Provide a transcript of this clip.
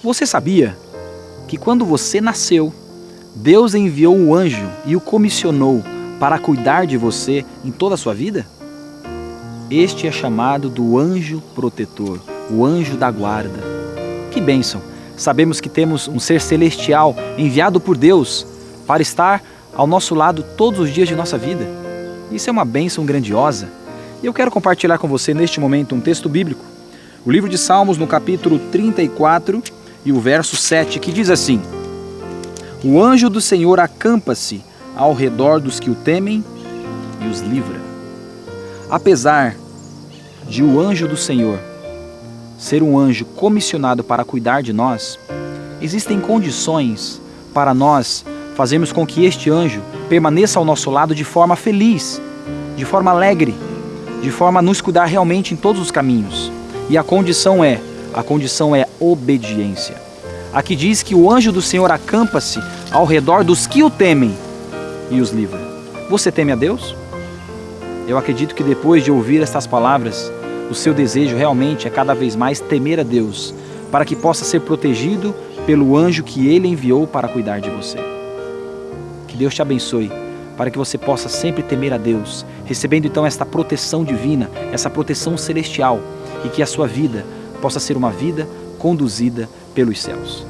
Você sabia que quando você nasceu, Deus enviou o anjo e o comissionou para cuidar de você em toda a sua vida? Este é chamado do anjo protetor, o anjo da guarda. Que bênção! Sabemos que temos um ser celestial enviado por Deus para estar ao nosso lado todos os dias de nossa vida. Isso é uma bênção grandiosa. E eu quero compartilhar com você neste momento um texto bíblico. O livro de Salmos, no capítulo 34 e o verso 7, que diz assim: O anjo do Senhor acampa-se ao redor dos que o temem e os livra. Apesar de o anjo do Senhor ser um anjo comissionado para cuidar de nós, existem condições para nós fazermos com que este anjo permaneça ao nosso lado de forma feliz, de forma alegre, de forma a nos cuidar realmente em todos os caminhos. E a condição é, a condição é obediência. Aqui diz que o anjo do Senhor acampa-se ao redor dos que o temem e os livra. Você teme a Deus? Eu acredito que depois de ouvir estas palavras, o seu desejo realmente é cada vez mais temer a Deus, para que possa ser protegido pelo anjo que ele enviou para cuidar de você. Que Deus te abençoe, para que você possa sempre temer a Deus, recebendo então esta proteção divina, essa proteção celestial, e que a sua vida possa ser uma vida conduzida pelos céus.